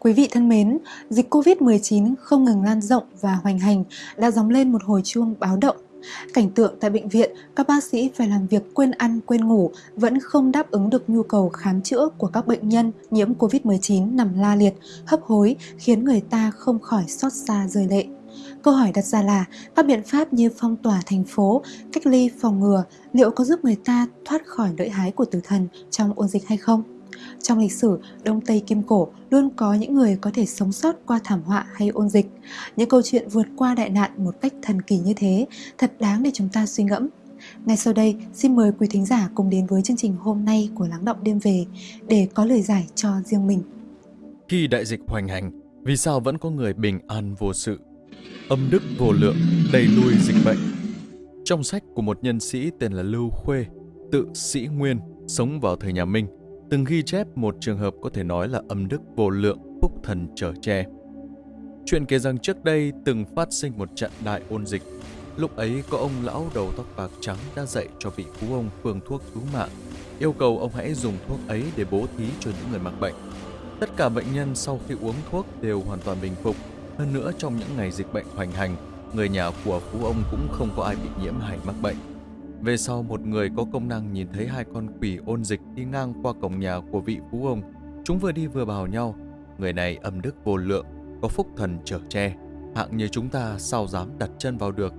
Quý vị thân mến, dịch Covid-19 không ngừng lan rộng và hoành hành đã gióng lên một hồi chuông báo động. Cảnh tượng tại bệnh viện, các bác sĩ phải làm việc quên ăn, quên ngủ vẫn không đáp ứng được nhu cầu khám chữa của các bệnh nhân nhiễm Covid-19 nằm la liệt, hấp hối khiến người ta không khỏi xót xa rơi lệ. Câu hỏi đặt ra là các biện pháp như phong tỏa thành phố, cách ly phòng ngừa liệu có giúp người ta thoát khỏi nỗi hái của tử thần trong ôn dịch hay không? Trong lịch sử, Đông Tây Kim Cổ luôn có những người có thể sống sót qua thảm họa hay ôn dịch. Những câu chuyện vượt qua đại nạn một cách thần kỳ như thế, thật đáng để chúng ta suy ngẫm. Ngay sau đây, xin mời quý thính giả cùng đến với chương trình hôm nay của Lắng Động Đêm Về để có lời giải cho riêng mình. Khi đại dịch hoành hành, vì sao vẫn có người bình an vô sự? Âm đức vô lượng, đẩy lùi dịch bệnh. Trong sách của một nhân sĩ tên là Lưu Khuê, tự sĩ Nguyên, sống vào thời nhà Minh, từng ghi chép một trường hợp có thể nói là âm đức vô lượng, phúc thần trở che. Chuyện kể rằng trước đây từng phát sinh một trận đại ôn dịch. Lúc ấy có ông lão đầu tóc bạc trắng đã dạy cho vị phú ông phương thuốc cứu mạng, yêu cầu ông hãy dùng thuốc ấy để bố thí cho những người mắc bệnh. Tất cả bệnh nhân sau khi uống thuốc đều hoàn toàn bình phục. Hơn nữa trong những ngày dịch bệnh hoành hành, người nhà của phú ông cũng không có ai bị nhiễm hay mắc bệnh. Về sau một người có công năng nhìn thấy hai con quỷ ôn dịch đi ngang qua cổng nhà của vị phú ông. Chúng vừa đi vừa bảo nhau. Người này âm đức vô lượng, có phúc thần trở che. Hạng như chúng ta sao dám đặt chân vào được.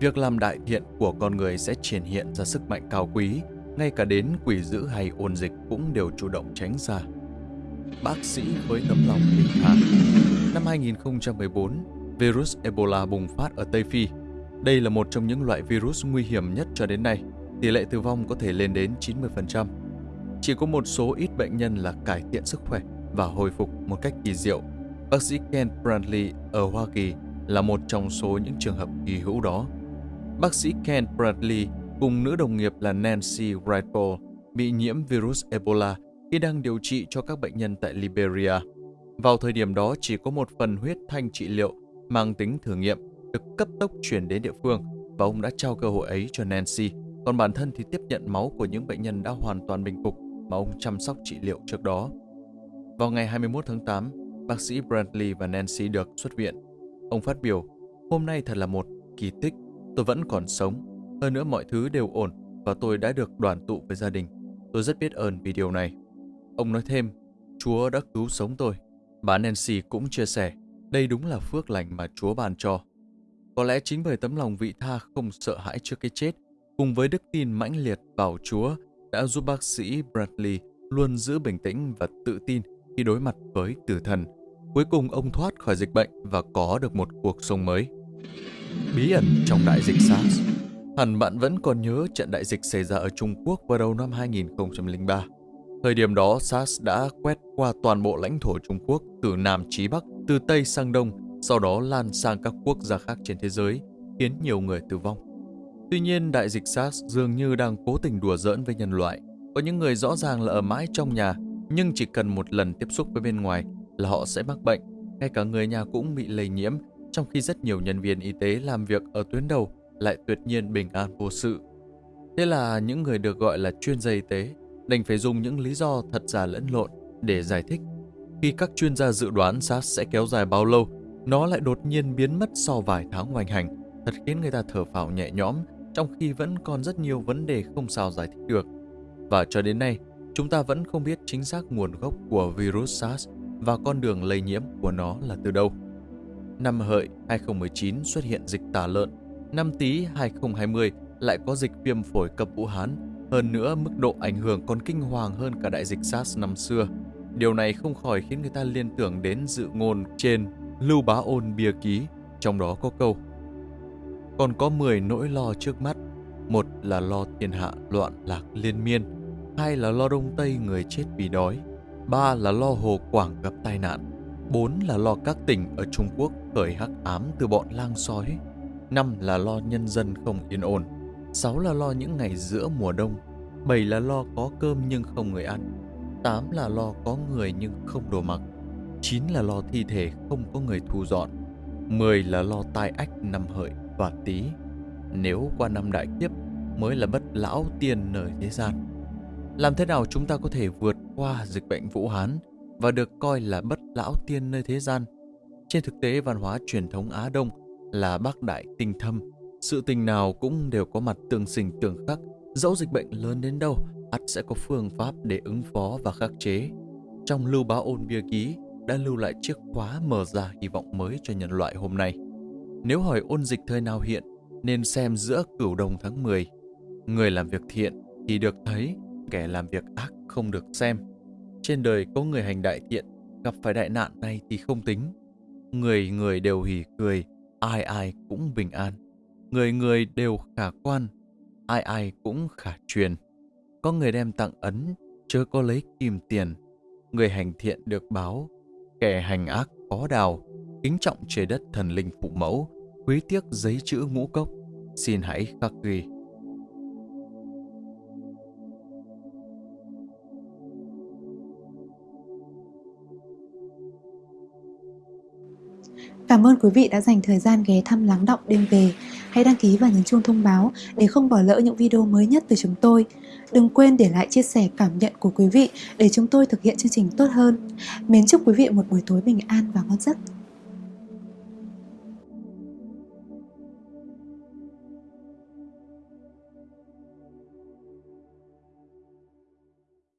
Việc làm đại thiện của con người sẽ triển hiện ra sức mạnh cao quý. Ngay cả đến quỷ dữ hay ôn dịch cũng đều chủ động tránh xa. Bác sĩ với tấm lòng bình thản. Năm 2014, virus Ebola bùng phát ở Tây Phi đây là một trong những loại virus nguy hiểm nhất cho đến nay, tỷ lệ tử vong có thể lên đến 90%. Chỉ có một số ít bệnh nhân là cải thiện sức khỏe và hồi phục một cách kỳ diệu. Bác sĩ Ken Bradley ở Hoa Kỳ là một trong số những trường hợp kỳ hữu đó. Bác sĩ Ken Bradley cùng nữ đồng nghiệp là Nancy Wrightball bị nhiễm virus Ebola khi đang điều trị cho các bệnh nhân tại Liberia. Vào thời điểm đó chỉ có một phần huyết thanh trị liệu mang tính thử nghiệm được cấp tốc chuyển đến địa phương và ông đã trao cơ hội ấy cho Nancy. Còn bản thân thì tiếp nhận máu của những bệnh nhân đã hoàn toàn bình phục mà ông chăm sóc trị liệu trước đó. Vào ngày 21 tháng 8, bác sĩ Bradley và Nancy được xuất viện. Ông phát biểu, hôm nay thật là một kỳ tích, tôi vẫn còn sống. Hơn nữa mọi thứ đều ổn và tôi đã được đoàn tụ với gia đình. Tôi rất biết ơn vì điều này. Ông nói thêm, Chúa đã cứu sống tôi. Bà Nancy cũng chia sẻ, đây đúng là phước lành mà Chúa ban cho. Có lẽ chính bởi tấm lòng vị tha không sợ hãi trước cái chết, cùng với đức tin mãnh liệt vào Chúa đã giúp bác sĩ Bradley luôn giữ bình tĩnh và tự tin khi đối mặt với tử thần. Cuối cùng ông thoát khỏi dịch bệnh và có được một cuộc sống mới. Bí ẩn trong đại dịch SARS Hẳn bạn vẫn còn nhớ trận đại dịch xảy ra ở Trung Quốc vào đầu năm 2003. Thời điểm đó, SARS đã quét qua toàn bộ lãnh thổ Trung Quốc từ Nam chí Bắc, từ Tây sang Đông sau đó lan sang các quốc gia khác trên thế giới, khiến nhiều người tử vong. Tuy nhiên, đại dịch SARS dường như đang cố tình đùa giỡn với nhân loại. Có những người rõ ràng là ở mãi trong nhà, nhưng chỉ cần một lần tiếp xúc với bên ngoài là họ sẽ mắc bệnh. Ngay cả người nhà cũng bị lây nhiễm, trong khi rất nhiều nhân viên y tế làm việc ở tuyến đầu lại tuyệt nhiên bình an vô sự. Thế là những người được gọi là chuyên gia y tế đành phải dùng những lý do thật giả lẫn lộn để giải thích. Khi các chuyên gia dự đoán SARS sẽ kéo dài bao lâu nó lại đột nhiên biến mất sau vài tháng hoành hành, thật khiến người ta thở phào nhẹ nhõm, trong khi vẫn còn rất nhiều vấn đề không sao giải thích được. Và cho đến nay, chúng ta vẫn không biết chính xác nguồn gốc của virus SARS và con đường lây nhiễm của nó là từ đâu. Năm hợi 2019 xuất hiện dịch tả lợn, năm tý 2020 lại có dịch viêm phổi cấp Vũ Hán, hơn nữa mức độ ảnh hưởng còn kinh hoàng hơn cả đại dịch SARS năm xưa. Điều này không khỏi khiến người ta liên tưởng đến dự ngôn trên Lưu Bá Ôn bia ký, trong đó có câu Còn có 10 nỗi lo trước mắt, một là lo thiên hạ loạn lạc liên miên, hai là lo Đông Tây người chết vì đói, ba là lo Hồ Quảng gặp tai nạn, bốn là lo các tỉnh ở Trung Quốc khởi hắc ám từ bọn lang sói, năm là lo nhân dân không yên ổn, sáu là lo những ngày giữa mùa đông, bảy là lo có cơm nhưng không người ăn, tám là lo có người nhưng không đồ mặc, 9 là lo thi thể không có người thu dọn 10 là lo tai ách năm hợi và tí Nếu qua năm đại kiếp mới là bất lão tiên nơi thế gian Làm thế nào chúng ta có thể vượt qua dịch bệnh Vũ Hán và được coi là bất lão tiên nơi thế gian. Trên thực tế, văn hóa truyền thống Á Đông là bác đại tinh thâm. Sự tình nào cũng đều có mặt tương sinh tương khắc, dẫu dịch bệnh lớn đến đâu, ắt sẽ có phương pháp để ứng phó và khắc chế. Trong lưu bá ôn bia ký đã lưu lại chiếc khóa mở ra hy vọng mới cho nhân loại hôm nay. Nếu hỏi ôn dịch thời nào hiện, nên xem giữa cửu đồng tháng 10. Người làm việc thiện thì được thấy, kẻ làm việc ác không được xem. Trên đời có người hành đại thiện, gặp phải đại nạn này thì không tính. Người người đều hỉ cười, ai ai cũng bình an. Người người đều khả quan, ai ai cũng khả truyền. Có người đem tặng ấn, chớ có lấy kim tiền. Người hành thiện được báo, kẻ hành ác có đào, kính trọng trời đất thần linh phụ mẫu, quý tiếc giấy chữ ngũ cốc. Xin hãy khắc ghi. Cảm ơn quý vị đã dành thời gian ghé thăm lắng động đêm về. Hãy đăng ký và nhấn chuông thông báo để không bỏ lỡ những video mới nhất từ chúng tôi. Đừng quên để lại chia sẻ cảm nhận của quý vị để chúng tôi thực hiện chương trình tốt hơn. Mến chúc quý vị một buổi tối bình an và ngon giấc.